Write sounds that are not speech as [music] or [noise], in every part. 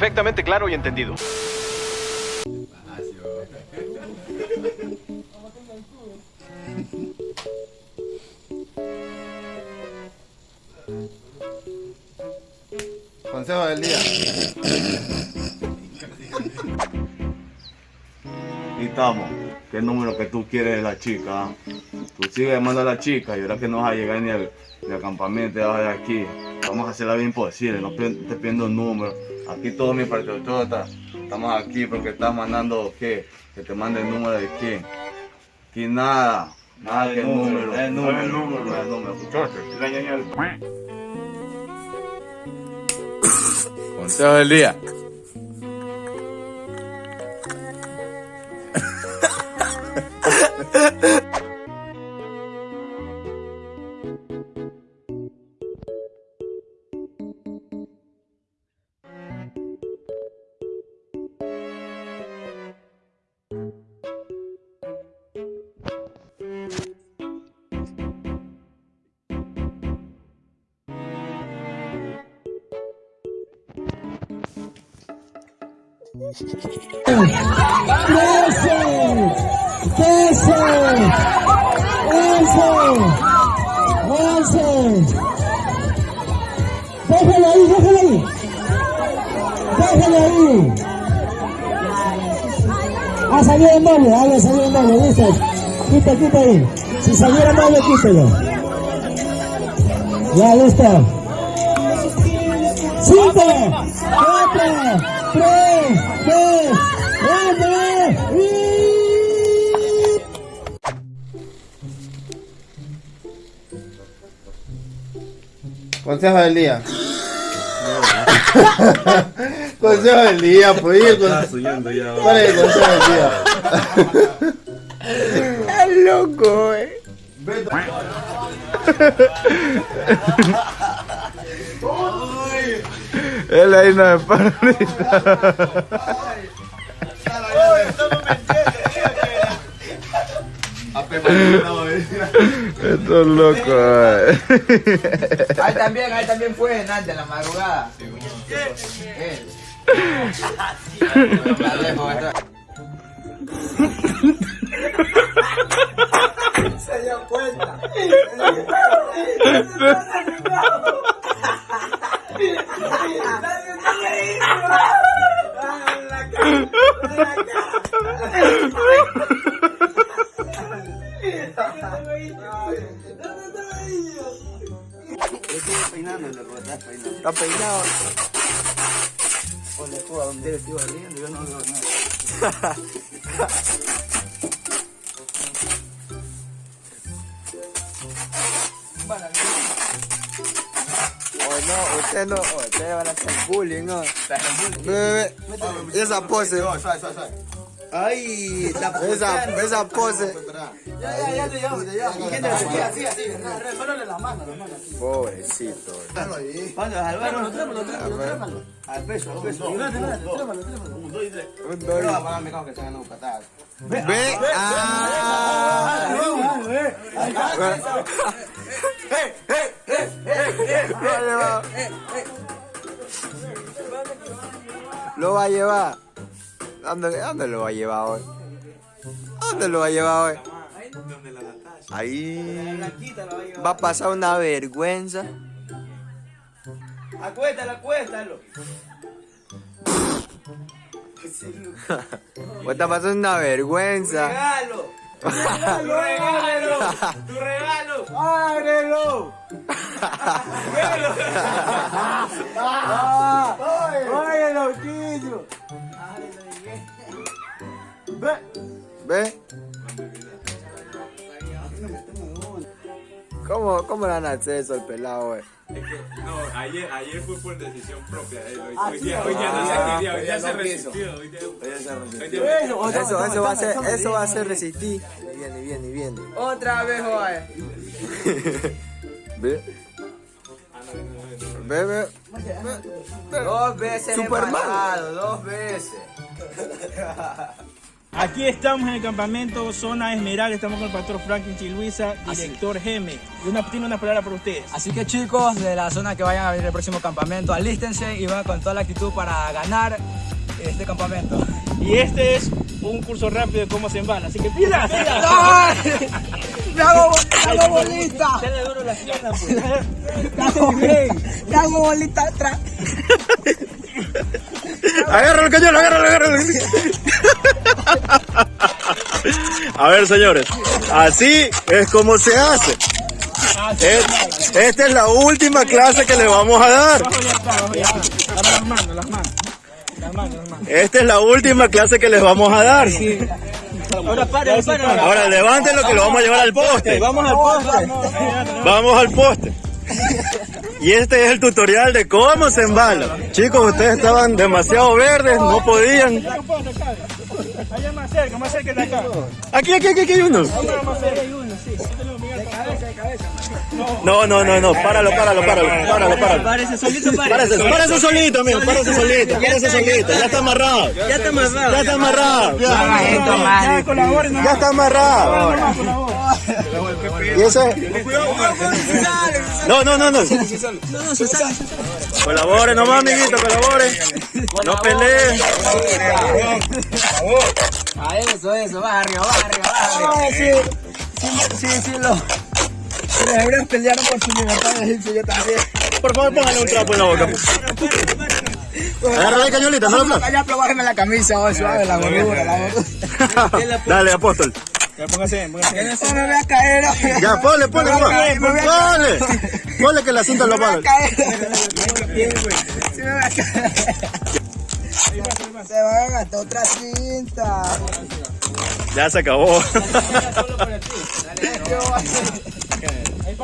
perfectamente claro y entendido. Consejo del día. Y estamos. ¿Qué número que tú quieres de la chica? ah? Tú sigues llamando a la chica y ahora que no vas a llegar ni al, ni al campamento abajo de aquí. Vamos a hacer la vida imposible, no te pidiendo un número. Aquí todo mi patriota. Estamos aquí porque estás mandando qué? Que te mande el número de quién. Aquí nada. Nada que el número. El número. El número. El número. Consejo del día. [laughs] Déjalo ahí, déjalo ahí. Déjalo ahí. Ah, salió en doble, ah, ya salió en doble, ¿viste? Quita, quita ahí. Si saliera doble, quítelo. Ya, listo. Cinco, cuatro, Consejo del día. consejo del día, pues. el con- ¿Cuál es el consejo del día? Estás loco, eh. Él ahí no me para Esto es loco, eh. Ahí también, ahí también fue en antes, en la madrugada. Esta- Se dio cuenta. [laughs] Está peinado. Ole, tú, ¿a dónde eres, tío? Arriendo, Yo no veo nada. Oh, no, usted no, oh, ustedes van a hacer bullying, ¿no? Ve, esa pose. Ay, esa, esa pose. Ya, ya, ya. ¿Quién te así, así, así? Remánale la mano, la mano. Pobrecito. Cuando Álvaro, trémalo, trémalo, trémalo. Al peso, al peso. Trémalo. Un, dos y tres. Un mi cajo que se ganó patadas. Ve, ah. Lo va a llevar. ¿Dónde, ¿Dónde lo va a llevar hoy? ¿Dónde lo va a llevar hoy? Ahí va a pasar una vergüenza. Acuéstalo, acuéstalo. Va a pasar una vergüenza. Regalo. [laughs] Regalo, regalo. Tu regalo. ¡Ábrelo! [laughs] ¡Oye, loquillo! Ve. ¿Ve? ¿Cómo, ¿Cómo le van a hacer eso al pelado, eh? No, ayer, ayer fue por decisión propia de él. Hoy, Ah, día, ah, hoy día no ah, se quería, hoy día se resistió. Hoy día, hoy Eso, Eso, eso va a ser, eso va a ser resistir. Viene, viene, viene. Otra vez, joder. Ve. Ve, ve. Dos veces Superman. empatado, dos veces. [laughs] Aquí estamos en el campamento Zona Esmeralda, estamos con el pastor Franklin Chiluisa, director Geme. Y una, tiene una palabra para ustedes. Así que chicos de la zona que vayan a venir el próximo campamento, alístense y van con toda la actitud para ganar este campamento. Y este es un curso rápido de cómo se embala, así que pila, pila. ¡Ay! ¡Me hago, me hago bolita! Dale duro las piernas, pues. [laughs] ¡Me hago, me hago bolita atrás! [laughs] Agárralo el cañón, agárralo, agárralo. A ver, señores, así es como se hace. Es- esta es la última clase que le vamos a dar. Esta es la última clase que les vamos a dar. Ahora para, para. Ahora levántenlo que lo vamos a llevar al poste. Vamos al poste. Vamos al poste. Y este es el tutorial de cómo se embala. Chicos, ustedes estaban demasiado verdes, no podían. Allá más cerca, más cerca de acá. Aquí, aquí, aquí, aquí hay uno. No, no, no, no, páralo, páralo, páralo, páralo, páralo. Parece solito, Párese, párese solito, amigo, párese solito, párese solito, ya está amarrado. Ya está amarrado. Ya está amarrado. Ya colaboren, Ya está amarrado. Y ese. No, no, no, no. Colaboren nomás, amiguito, colaboren. No peleen. A eso, eso, baja arriba, baja arriba, baja arriba. sí, sí, sí, lo... Los hebreos pelearon por su libertad yo también. Por favor, póngale un trapo en la boca. Agarra la cañolita, no la Ya, pero bájame la camisa, oh, suave, la gordura, la gordura. [laughs] Dale, apóstol. Ya póngase, póngase. No me voy a caer. Ya, ponle, ponle. Ponle. Ponle que la cinta lo. Sí me voy a caer. Se va a gastar otra cinta. Ya se acabó.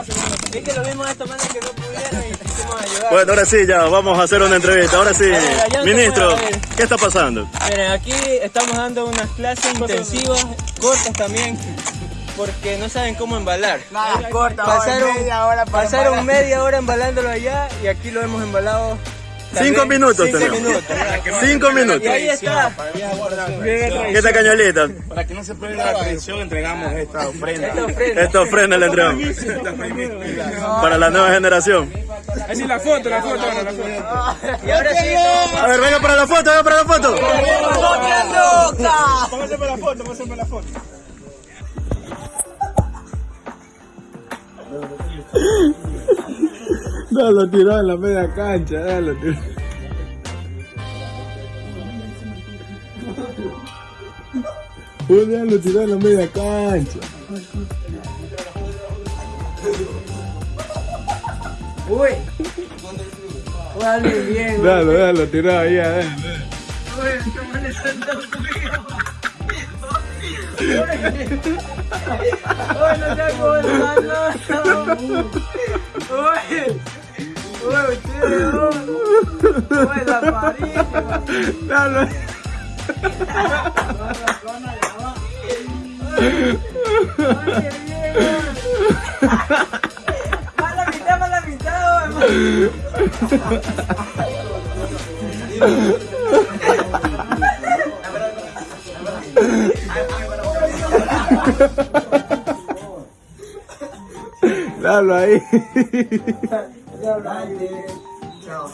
Es que lo vimos de esta manera que no pudieron y quisimos ayudar. Bueno, ahora sí, ya vamos a hacer una entrevista. Ahora sí, ministro, ¿qué está pasando? Miren, aquí estamos dando unas clases intensivas, cortas también, porque no saben cómo embalar. Nada, corta, Pasaron, media hora para pasaron embalar. media hora embalándolo allá y aquí lo hemos embalado. Cinco minutos cinco tenemos. minutos. Cinco minutos. Y ahí está. ¿Qué esta cañolita? Para que no se pierda la tradición, entregamos esta ofrenda. Esta ofrenda. Esta ofrenda la entregamos para la nueva generación. Así la foto, la foto, la foto. Y ahora sí, A ver, venga para la foto, venga para la foto. Póngase para la foto, póngase para la foto. Dalo tirado en la media cancha. Julián lo tiró en la media cancha. Uy. Dale bien. Dalo, dalo, tirado ahí adentro. Uy, no te acuerdas, no. Uy. Uy, tío. Uy, la parís. Dalo. Más la mitad. Dalo ahí. Ciao.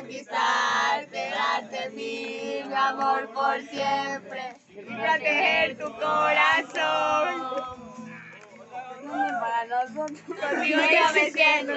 Hazaña es conquistarte, darte mi, amor por siempre y proteger tu corazón. Contigo yo me siento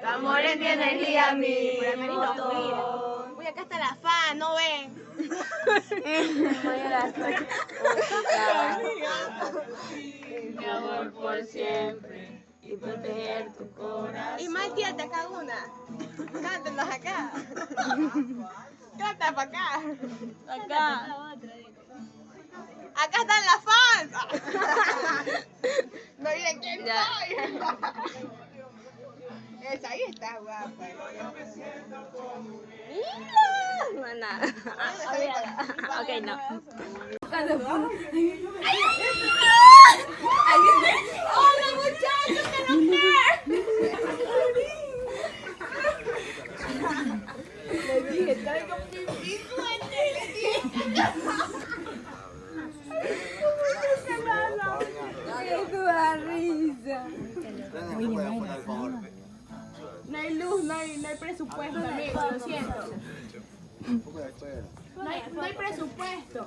Tu amor es mi energía, mi motor. Uy, acá está la fan, ¿no ven? [laughs] Mi amor por siempre y proteger tu corazón. Y más tía, te acá una. Cántanos acá. Canta para acá. Acá. Acá están las fans. [laughs] No miren quién soy. Esa ahí está guapa. Mira. Mana. Ok, no. ¡Hola muchachos! ¡Que no No hay luz, no hay, no hay presupuesto, amigo, lo siento. No hay, no hay presupuesto.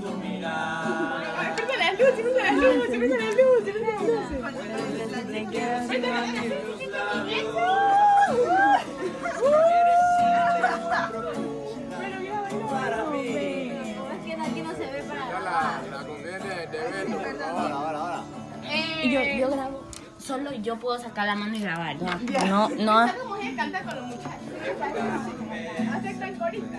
¡Grita, grita! ¡Bravo! ¡Abre la puerta, ve! No, no, no, no. Y yo, yo grabo, solo yo puedo sacar la mano y grabar. No, no. Esta mujer canta con los muchachos. Hace tan corita.